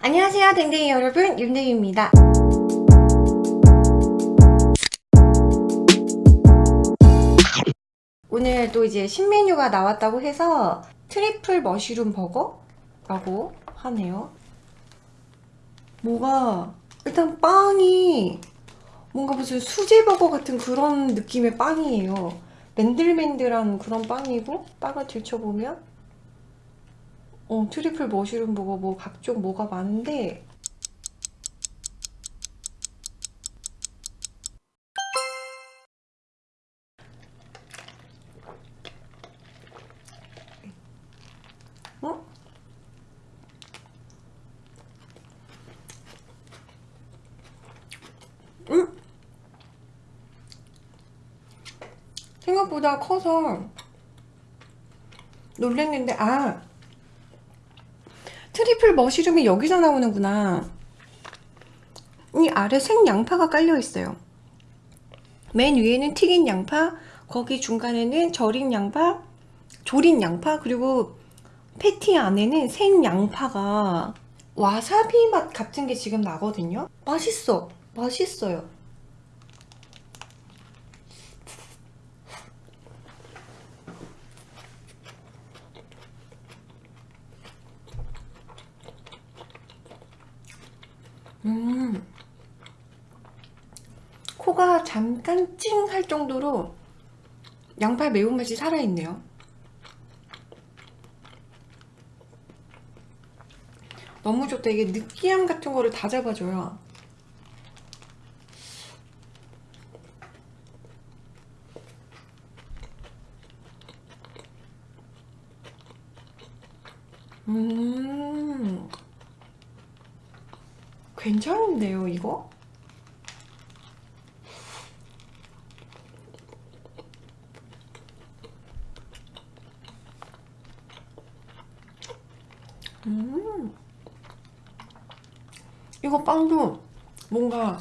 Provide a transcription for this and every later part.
안녕하세요 댕댕이 여러분 윤댕입니다. 오늘 또 이제 신메뉴가 나왔다고 해서 triple mushroom 버거라고 하네요. 뭐가 일단 빵이 뭔가 무슨 수제버거 같은 그런 느낌의 빵이에요. 맨들맨들한 그런 빵이고 빵을 들춰보면 어, 트리플 머쉬룸 버거 뭐 각종 뭐가 많은데 어? 음? 생각보다 커서 놀랬는데 아 triple mushroom이 여기서 나오는구나. 이 아래 생양파가 깔려 있어요. 맨 위에는 튀긴 양파 거기 중간에는 절인 양파 조린 양파 그리고 패티 안에는 생 양파가 와사비 맛 같은 게 지금 나거든요. 맛있어. 맛있어요 음 코가 잠깐 찡 할 정도로 양파의 매운맛이 살아있네요. 너무 좋다. 이게 느끼함 같은 거를 다 잡아줘요. 음 괜찮은데요 이거? 음 이거 빵도 뭔가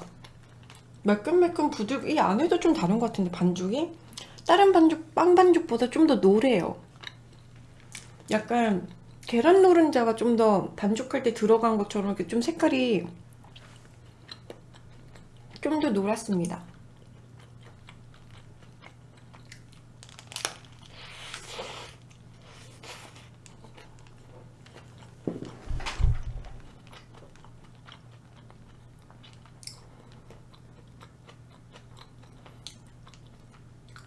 매끈매끈 부들 이 안에도 좀 다른 것 같은데 반죽이? 다른 반죽 빵 반죽보다 좀 더 노래요. 약간 계란 노른자가 좀 더 반죽할 때 들어간 것처럼 이렇게 좀 색깔이 좀 더 노랗습니다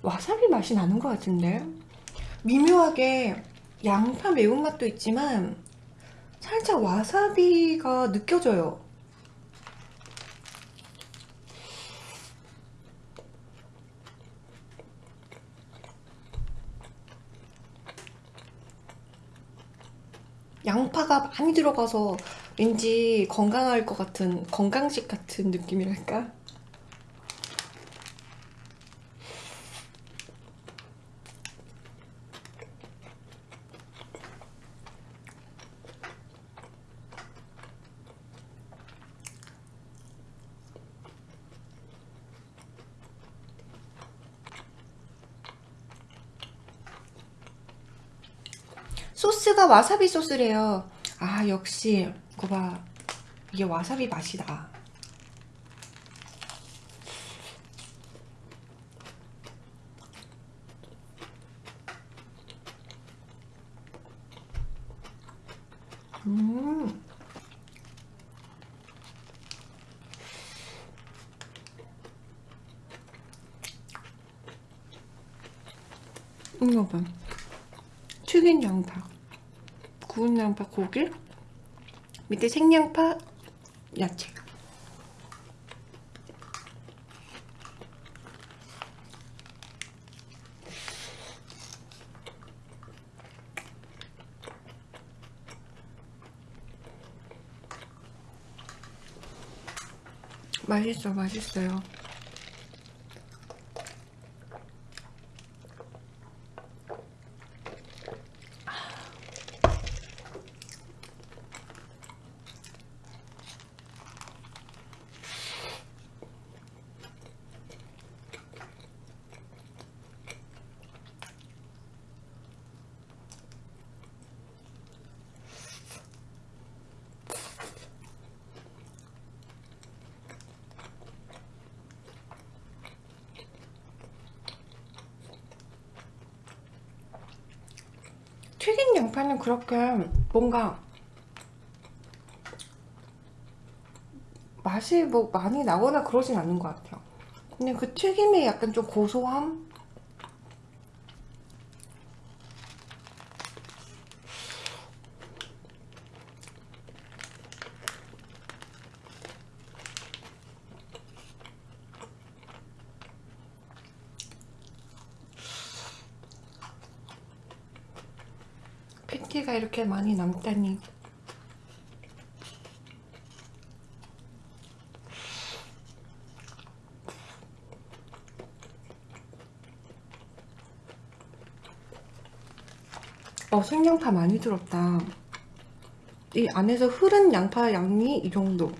와사비 맛이 나는 것 같은데 미묘하게 양파 매운맛도 있지만 살짝 와사비가 느껴져요 양파가 많이 들어가서 왠지 건강할 것 같은 건강식 같은 느낌이랄까? 소스가 와사비 소스래요. 아 역시. 거봐. 이게 와사비 맛이다. 음. 이거 봐. 튀긴 양파 구운 양파 고기 밑에 생양파 야채. 맛있어 맛있어요 양파는 그렇게 뭔가 맛이 뭐 많이 나거나 그러진 않는 것 같아요. 그냥 그 튀김의 약간 좀 고소함? 패티가 이렇게 많이 남다니. 어 생양파 많이 들었다. 이 안에서 흐른 양파 양이 이 정도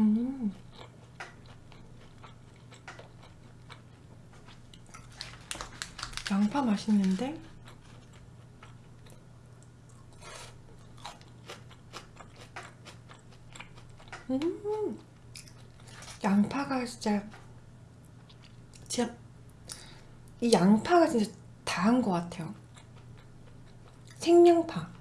음. 양파 맛있는데? 음. 양파가 진짜 진짜 이 양파가 진짜 다한 것 같아요. 생양파.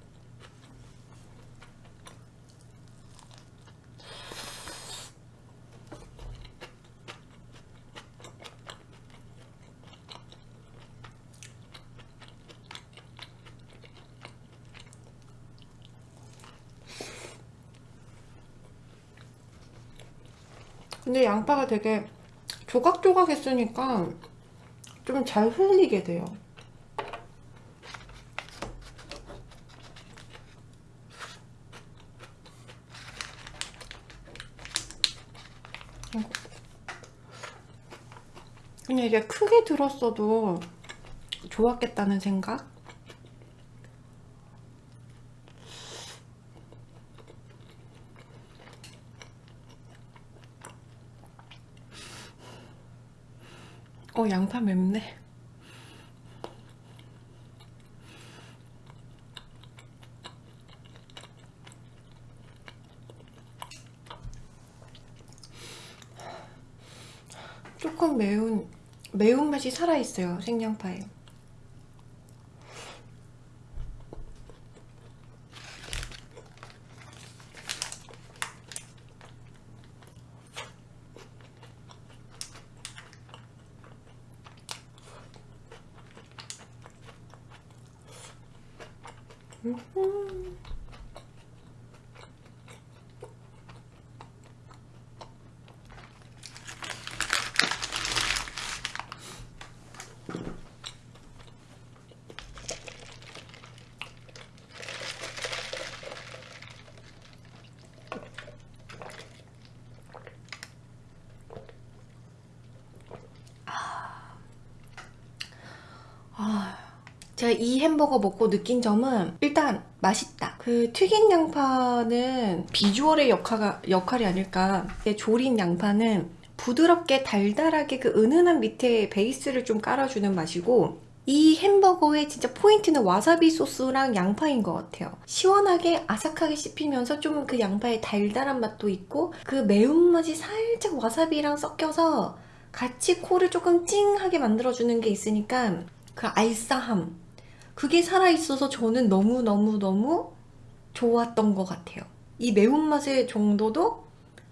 근데 양파가 되게 조각조각 했으니까 좀 잘 흘리게 돼요. 그냥 이게 크게 들었어도 좋았겠다는 생각? 어 양파 맵네. 조금 매운 매운맛이 살아있어요 생양파에 Mm-hmm. 제가 이 햄버거 먹고 느낀 점은 일단 맛있다. 그 튀긴 양파는 비주얼의 역할, 역할이 아닐까. 조린 양파는 부드럽게 달달하게 그 은은한 밑에 베이스를 좀 깔아주는 맛이고 이 햄버거의 진짜 포인트는 와사비 소스랑 양파인 것 같아요. 시원하게 아삭하게 씹히면서 좀 그 양파의 달달한 맛도 있고 그 매운맛이 살짝 와사비랑 섞여서 같이 코를 조금 찡하게 만들어주는 게 있으니까 그 알싸함 그게 살아있어서 저는 너무너무너무 좋았던 것 같아요. 이 매운맛의 정도도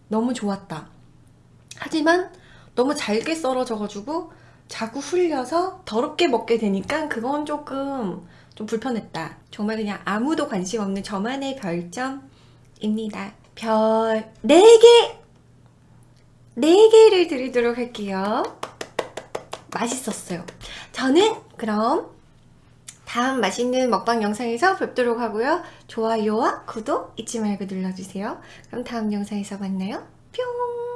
너무 좋았다. 하지만 너무 잘게 썰어져가지고 자꾸 흘려서 더럽게 먹게 되니까 그건 조금 좀 불편했다. 정말 그냥 아무도 관심 없는 저만의 별점입니다. 별 4개! 4개를 드리도록 할게요. 맛있었어요. 저는 그럼 다음 맛있는 먹방 영상에서 뵙도록 하고요. 좋아요와 구독 잊지 말고 눌러주세요. 그럼 다음 영상에서 만나요. 뿅!